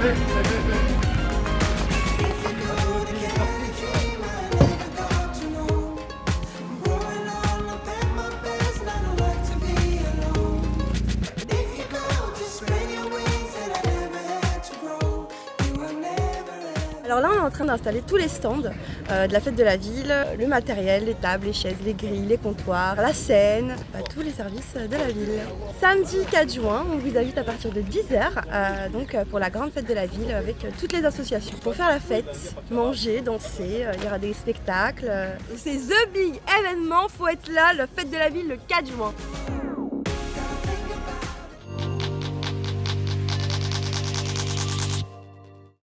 ven, ven, ven. Alors là on est en train d'installer tous les stands euh, de la fête de la ville, le matériel, les tables, les chaises, les grilles, les comptoirs, la scène, bah, tous les services de la ville. Samedi 4 juin, on vous invite à partir de 10h euh, donc pour la grande fête de la ville avec toutes les associations pour faire la fête, manger, danser, il y aura des spectacles. C'est the big événement, faut être là, la fête de la ville le 4 juin.